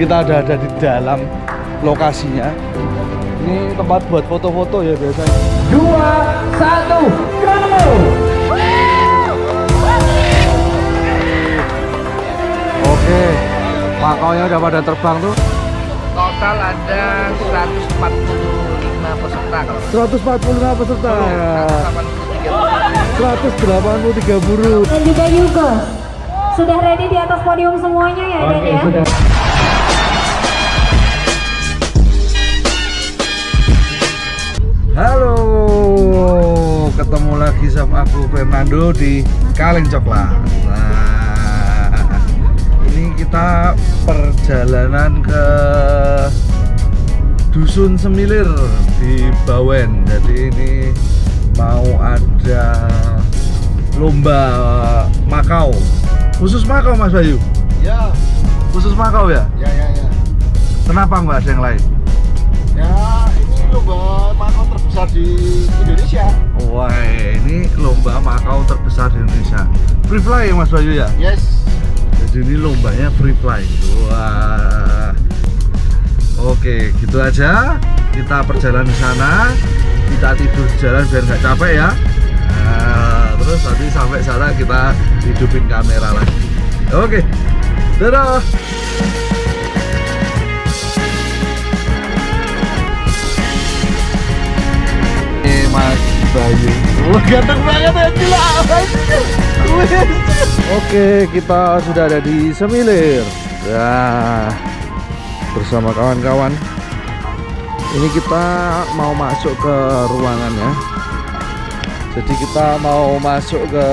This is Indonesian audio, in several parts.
kita ada ada di dalam lokasinya. Ini tempat buat foto-foto ya biasanya. Dua satu go! Oke makaunya udah pada terbang tuh. Total ada 145 peserta kalau 145 peserta. Ya. 183 183 buruh dan juga Yugos sudah ready di atas podium semuanya ya Dan ya? sudah Halo, ketemu lagi sama aku Fernando di Kaleng Coklat. Nah, ini kita perjalanan ke Dusun Semilir di Bawen. Jadi ini mau ada lomba Makau. Khusus Makau Mas Bayu? Ya, Khusus Makau ya? ya, ya, ya. Kenapa nggak ada yang lain? Ya, ini lomba makau terbesar di Indonesia. Wah, ini lomba Makau terbesar di Indonesia. Free fly ya Mas Bayu ya? Yes. Jadi ini lombanya free fly. Wah. Oke, gitu aja. Kita perjalanan di sana. Kita tidur di jalan biar nggak capek ya. Nah, terus nanti sampai sana kita hidupin kamera lagi. Oke. Dadah. Mas Bayu. Wah, ganteng banget ya gila. Oke, kita sudah ada di Semilir. Ya, bersama kawan-kawan. Ini kita mau masuk ke ruangan ya. Jadi kita mau masuk ke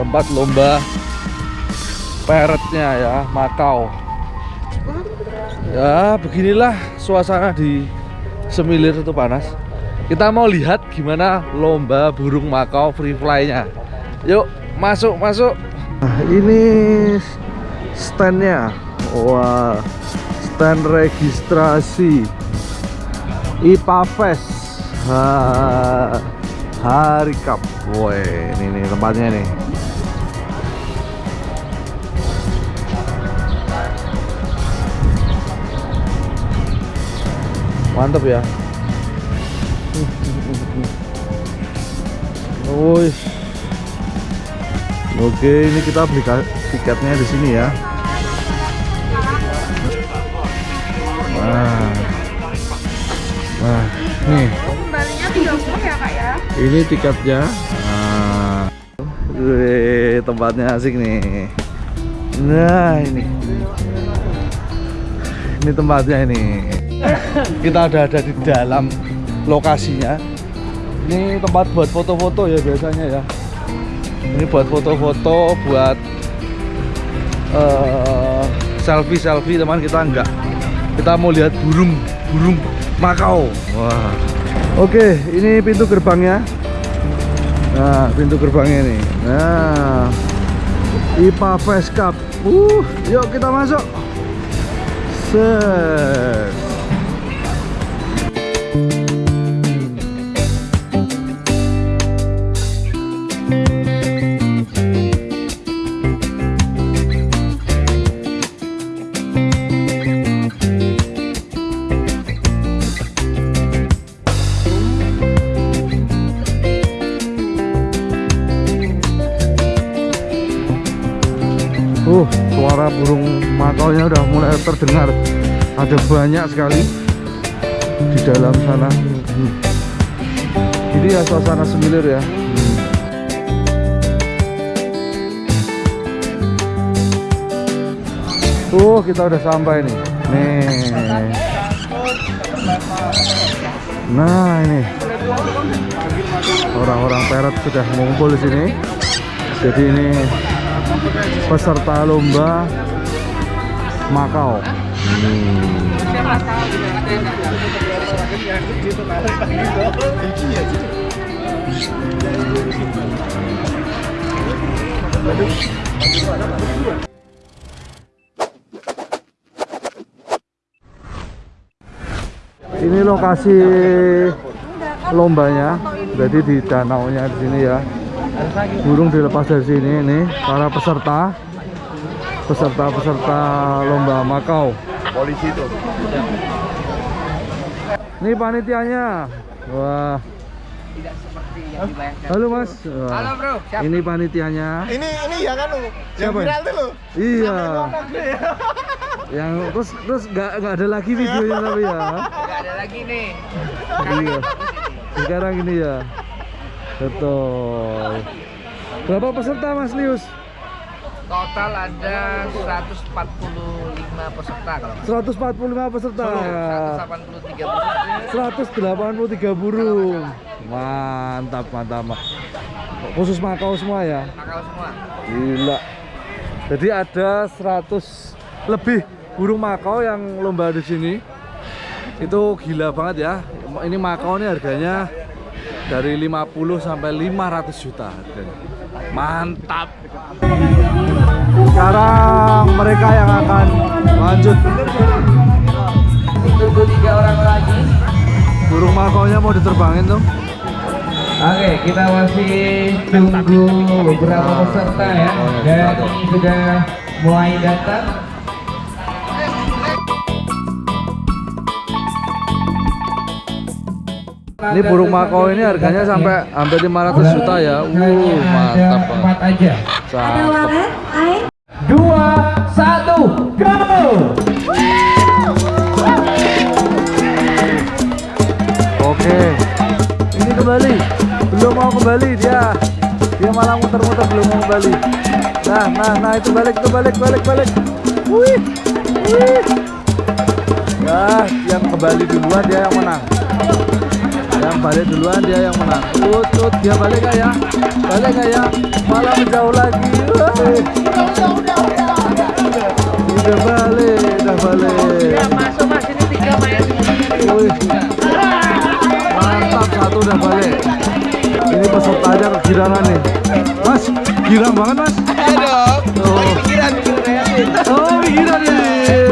tempat lomba peretnya ya, Makau. Ya, beginilah suasana di Semilir itu panas. Kita mau lihat gimana lomba burung Makau free fly-nya. Yuk, masuk, masuk. Nah, ini standnya. Wah, stand registrasi IPA Fest. Ha, Hari Cup. Woi, ini nih tempatnya nih. Mantap ya. Woi. Oke, ini kita beli tiketnya di sini ya. Nah. Nah, nih. Kembalinya 30 ya kak ya? Ini tiketnya. Nah. Wih, tempatnya asik nih. Nah, ini. Ini tempatnya ini. Kita ada ada di dalam lokasinya. Ini tempat buat foto-foto ya biasanya ya. Ini buat foto-foto, buat eh, selfie-selfie teman kita enggak. Kita mau lihat burung, burung Makau. Wah. Oke, ini pintu gerbangnya. Nah, pintu gerbangnya ini. Nah, IPA Fest Cup. Uh, yuk kita masuk. Set. Burung makaunya udah mulai terdengar. Ada banyak sekali di dalam sana. Ini ya suasana semilir ya. Hmm. Uh, kita udah sampai nih. Nih. Nah, ini. Orang-orang peret sudah ngumpul di sini. Jadi ini peserta lomba Makau. Ini lokasi lombanya, jadi di danaunya di sini ya. Burung dilepas dari sini ini para peserta peserta-peserta lomba Makau. polisi itu. Ini panitianya. Wah. Halo Mas. Wah. Halo bro, siapa? Ini panitianya. Ini ini ya kan lu. Yang Siapa ya? viral tuh lu. Iya. Yang terus terus nggak nggak ada lagi videonya tapi ya. Gak ada lagi nih. Iya. Sekarang ini ya. Betul. Berapa peserta Mas Lius? Total ada 145 peserta kalau 145 peserta. 183 peserta. 183 burung. Mantap, mantap. Mak. Khusus Makau semua ya. Nakal semua. Gila. Jadi ada 100 lebih burung Makau yang lomba di sini. Itu gila banget ya. Ini Makau ini harganya dari 50 sampai 500 juta harganya. Mantap. Sekarang mereka yang akan lanjut. Tunggu tiga orang lagi. Burung Makaunya mau diterbangin tuh. Oke, kita masih tunggu beberapa peserta ya. Dan ini sudah mulai datang. Ini burung Makau ini harganya sampai hampir 500 juta ya. Uh, mantap banget. aja. Ada walet, air. dua, satu, go! Oke. Ini kembali. Belum mau kembali dia. Dia malah muter-muter belum mau kembali. Nah, nah, nah itu balik, itu balik, balik, balik. Wih. Wih. Ya, yang kembali duluan dia yang menang. Balik duluan dia yang menang. Tut, tut, dia balik nggak ya? Balik nggak ya? Malah menjauh lagi. Udah balik, udah balik. Masuk mas ini tiga main. Mantap satu udah balik. Ini pesertanya kegirangan nih. Mas, girang banget mas. Dong. Oh, Pikiran pikiran oh girang ya.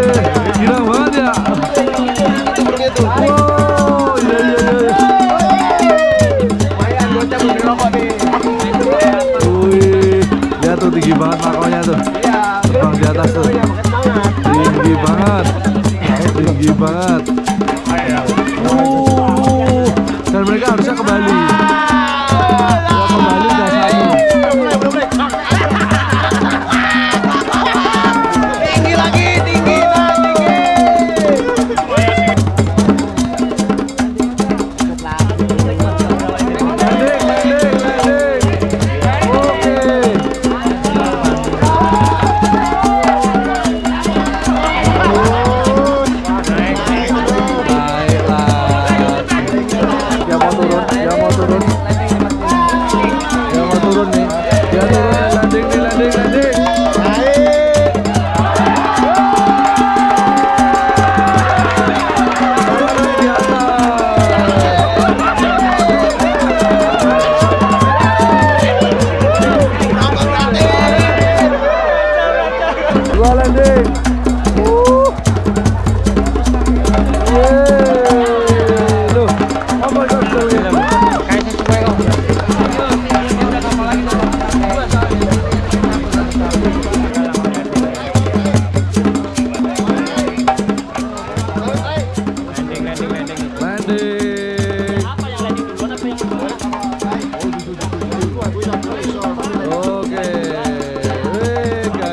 Dia mau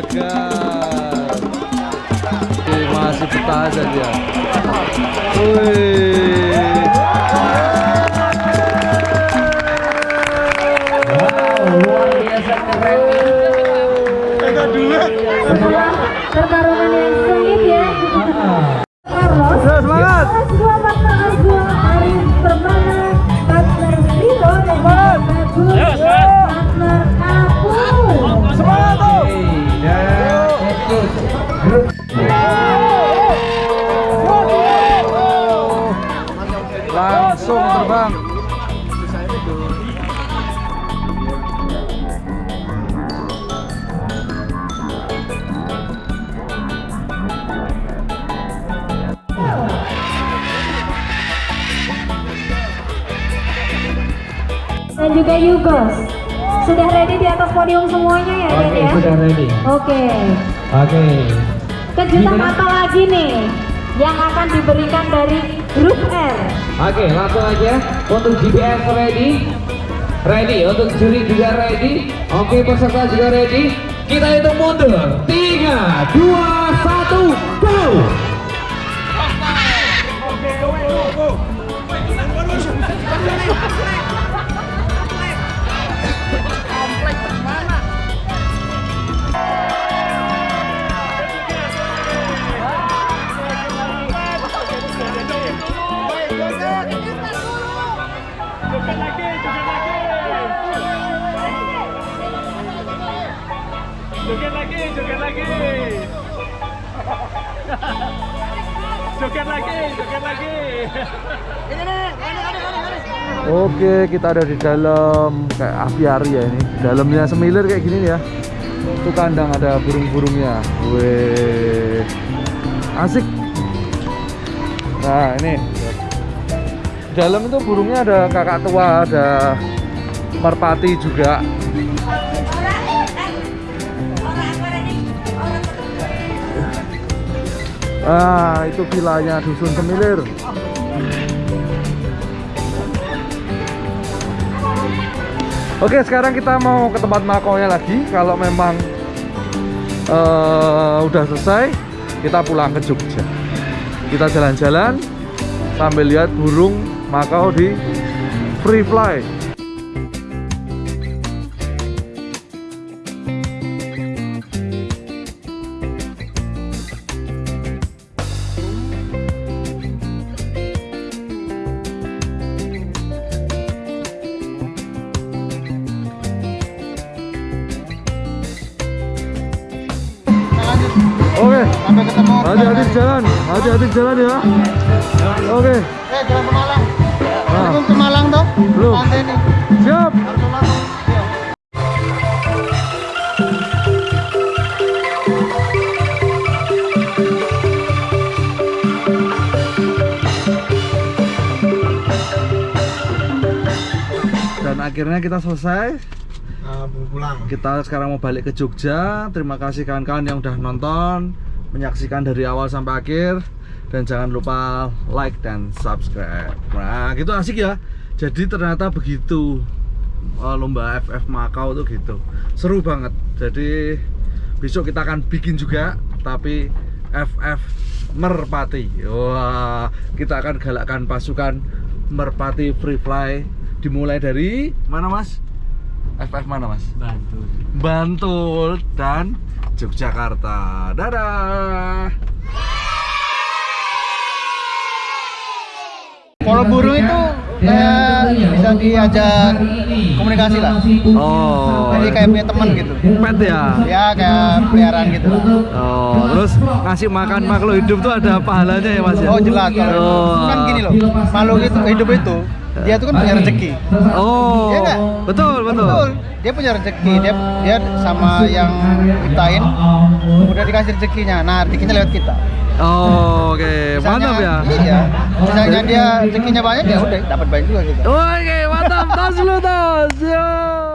Oke, masih betah aja dia. Wih. Dan juga Yugos. Sudah ready di atas podium semuanya ya, Oke, ya? sudah ready. Oke. Oke. Kejutan Gimana? apa lagi nih? yang akan diberikan dari grup R. Oke, langsung aja untuk GPS ready. Ready, untuk juri juga ready. Oke, peserta juga ready. Kita hitung mundur. 3, 2, 1, Joget lagi, joget lagi. Joget lagi, joget lagi. Oke, kita ada di dalam kayak aviari ya ini. Dalamnya semilir kayak gini nih ya. Itu kandang ada burung-burungnya. Weh. Asik. Nah, ini. Dalam itu burungnya ada kakak tua, ada merpati juga. Ah, itu vilanya dusun semilir. Oke, sekarang kita mau ke tempat makonya lagi. Kalau memang eh, udah selesai, kita pulang ke Jogja. Kita jalan-jalan sambil lihat burung makau di free fly. Oke, Sampai ketemu. hati-hati di jalan, hati-hati di jalan ya. Oke, Eh, jalan ke Malang. Nah. Belum ke Malang toh? Belum. Pantai ini. siap. Iya. Dan akhirnya kita selesai. Mau pulang. Kita sekarang mau balik ke Jogja. Terima kasih kawan-kawan yang udah nonton, menyaksikan dari awal sampai akhir. Dan jangan lupa like dan subscribe. Nah, gitu asik ya. Jadi ternyata begitu eh, lomba FF Makau tuh gitu. Seru banget. Jadi besok kita akan bikin juga tapi FF Merpati. Wah, kita akan galakkan pasukan Merpati Free Fly dimulai dari mana, Mas? FF mana, Mas? Bantu. Bantul dan Yogyakarta. Dadah. Kalau burung itu kayak bisa diajak komunikasi lah. Oh. Jadi kayak punya teman gitu. pet ya. Ya kayak peliharaan gitu lah. Oh, terus ngasih makan makhluk hidup tuh ada pahalanya ya, Mas ya? Oh jelas kalau Oh. kan gini loh. Makhluk itu hidup itu dia tuh kan punya rezeki. Oh. Iya nggak? Betul, betul. Betul. Dia punya rezeki. Dia dia sama yang ciptain udah dikasih rezekinya. Nah, rezekinya lewat kita. Oh, oke. Misalnya- Mantap ya. Iya. Misalnya dia rezekinya banyak ya udah dapat banyak juga kita. Oke, mantap. Tas dulu, tas. Yo.